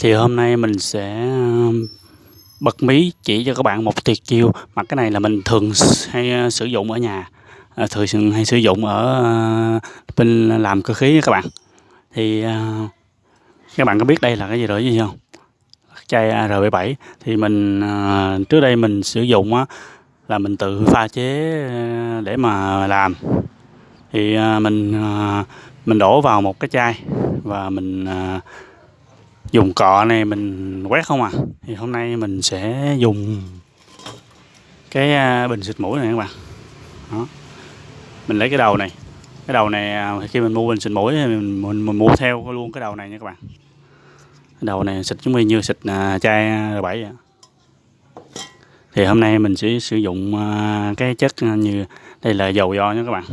Thì hôm nay mình sẽ um, bật mí chỉ cho các bạn một tuyệt chiêu. Mà cái này là mình thường hay uh, sử dụng ở nhà. À, thường hay sử dụng ở uh, bên làm cơ khí các bạn. Thì uh, các bạn có biết đây là cái gì rồi gì không? Chai R77 thì mình trước đây mình sử dụng á, là mình tự pha chế để mà làm. Thì mình mình đổ vào một cái chai và mình dùng cọ này mình quét không à? Thì hôm nay mình sẽ dùng cái à, bình xịt mũi này các bạn. Đó. Mình lấy cái đầu này. Cái đầu này à, khi mình mua bình xịt mũi thì mình, mình, mình mua theo luôn cái đầu này nha các bạn. Cái đầu này xịt giống như xịt à, chai R7 vậy thì hôm nay mình sẽ sử dụng cái chất như đây là dầu do nha các bạn.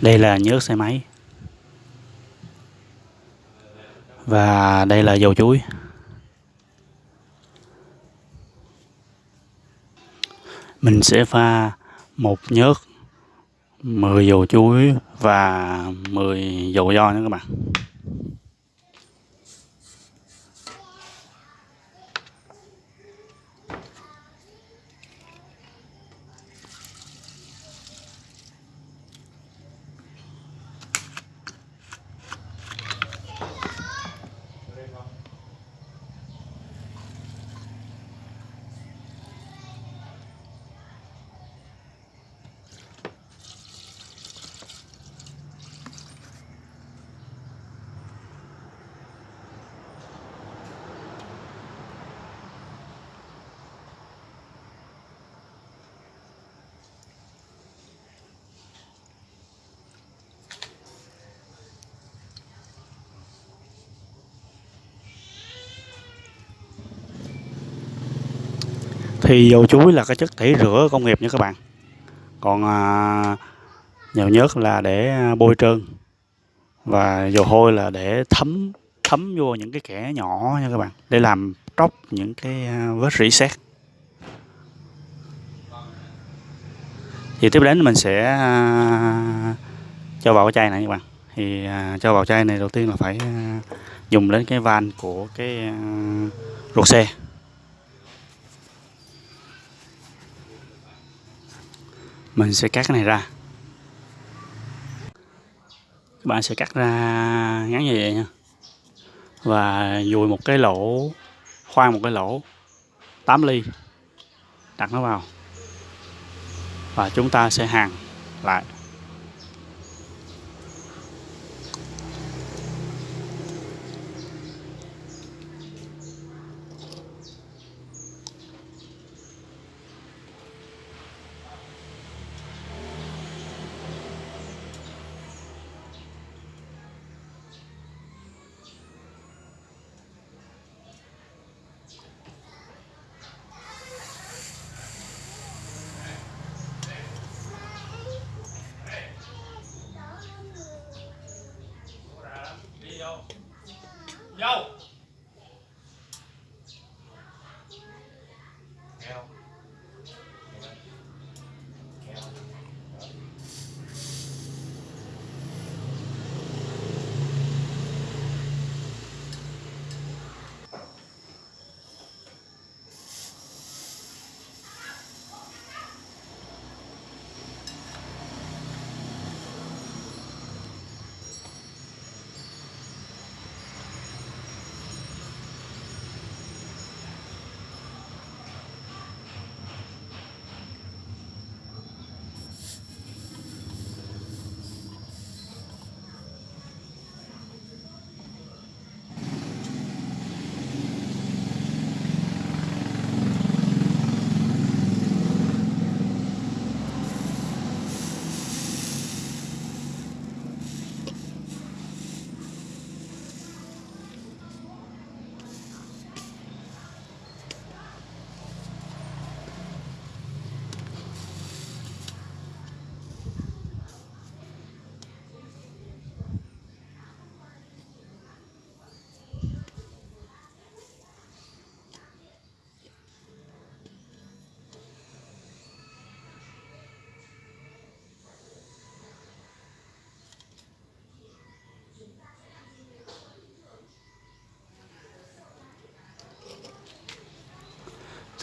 Đây là nhớt xe máy. Và đây là dầu chuối. Mình sẽ pha một nhớt 10 dầu chuối và 10 dầu do nữa các bạn. Thì dầu chuối là cái chất tẩy rửa công nghiệp nha các bạn. Còn à, dầu nhớt là để bôi trơn và dầu hôi là để thấm thấm vô những cái kẽ nhỏ nha các bạn để làm tróc những cái à, vết rỉ sét thì tiếp đến mình sẽ à, cho vào cái chai này các bạn. Thì à, cho vào chai này đầu tiên là phải dùng đến cái van của cái ruột xe. Mình sẽ cắt cái này ra. Các bạn sẽ cắt ra ngắn như vậy nha. Và dùi một cái lỗ, khoan một cái lỗ 8 ly, đặt nó vào. Và chúng ta sẽ hàng lại.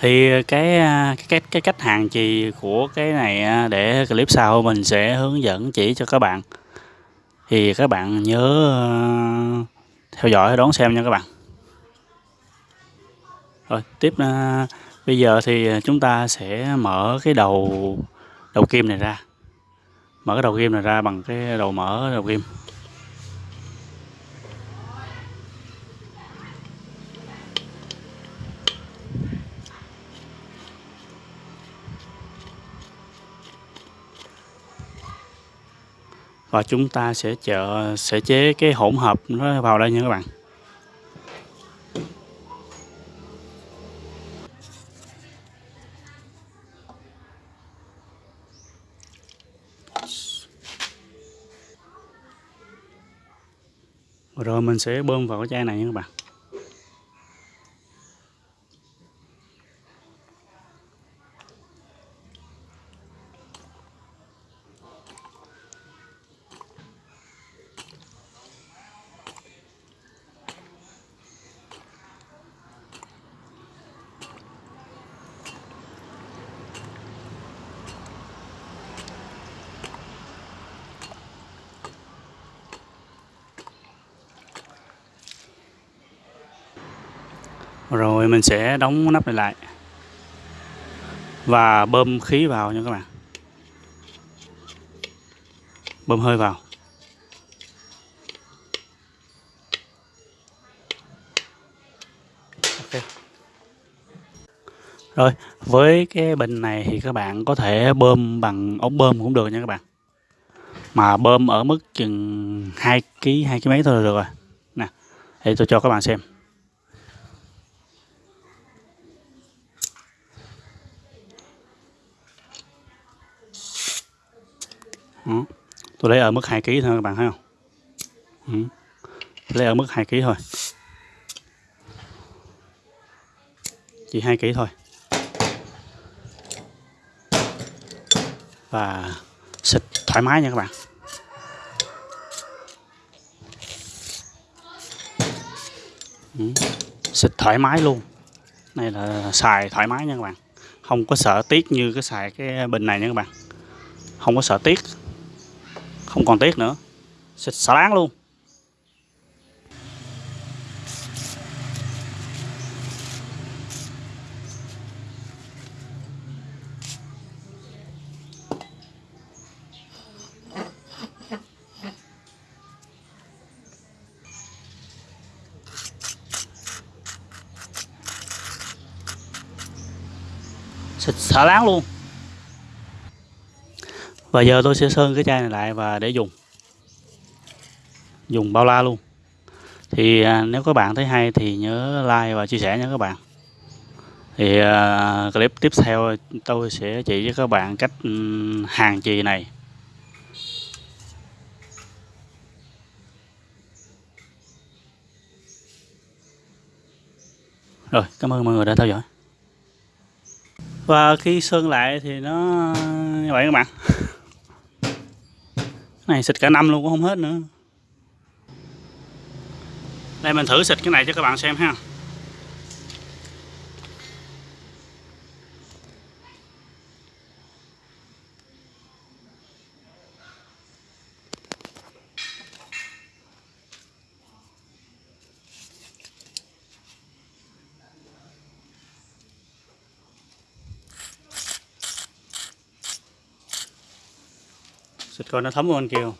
Thì à, cái cái cái, cái cách hàng chì của cái này à, để clip sau mình sẽ hướng dẫn chỉ cho các bạn. Thì các bạn nhớ à, theo dõi đón xem nha các bạn. Rồi tiếp bây giờ thì chúng ta sẽ mở cái đầu đầu kim này ra. Mở cái đầu kim này ra bằng cái đầu mở đầu kim. Và chúng ta sẽ chợ sẽ chế cái hỗn hợp nó vào đây nha các bạn. Rồi mình sẽ bơm vào cái chai này nha các bạn. Rồi mình sẽ đóng nắp này lại. Và bơm khí vào nha các bạn. Bơm hơi vào. Ok. Rồi với cái bình này thì các bạn có thể bơm bằng ống bơm cũng được nha các bạn. Mà bơm ở mức chừng hai ký hai ký mấy thôi là được rồi. Nè để tôi cho các bạn xem Đó. tôi lấy ở mức 2 kg thôi, các bạn thấy không? Ừ. lấy ở mức 2 kg thôi. Chỉ 2 kg thôi. Và xịt thoải mái nha các bạn. Ừ. xịt thoải mái luôn. Này là xài thoải mái nha các bạn. Không có sợ tiếc như cái xài cái bình này nha các bạn. Không có sợ tiếc không còn tiếc nữa. Xịt xả láng luôn. Xịt xả láng luôn và giờ tôi sẽ sơn cái chai này lại và để dùng. Dùng bao la luôn. Thì à, nếu các bạn thấy hay thì nhớ like và chia sẻ nha các bạn. Thì à, clip tiếp theo tôi sẽ chỉ cho các bạn cách hàng chì này. Rồi cảm ơn mọi người đã theo dõi. Và khi sơn lại thì nó như vậy các bạn. này, xịt cả năm luôn cũng không hết nữa. Đây, mình thử xịt cái này cho các bạn xem ha. Xịt coi nó thấm không anh kêu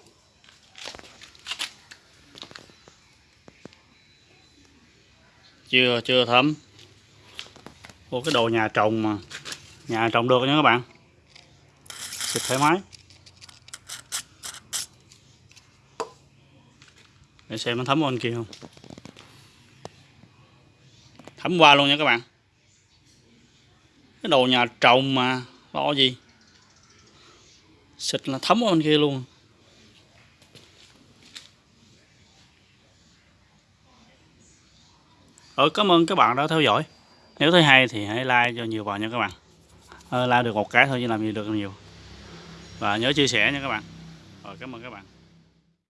chưa chưa thấm. Ủa, cái đồ nhà trồng mà. Nhà trồng được nha các bạn. Xịt thoải mái. Để xem nó thấm không anh kia không thấm qua luôn nha các bạn. Cái đồ nhà trồng mà, lo gì? Xịt là thấm ở bên kia luôn. Ừ cảm ơn các bạn đã theo dõi. Nếu thấy hay thì hãy like cho nhiều vào nha các bạn. Ờ, like được một cái thôi chứ làm gì được nhiều. Và nhớ chia sẻ nha các bạn. Rồi cảm ơn các bạn.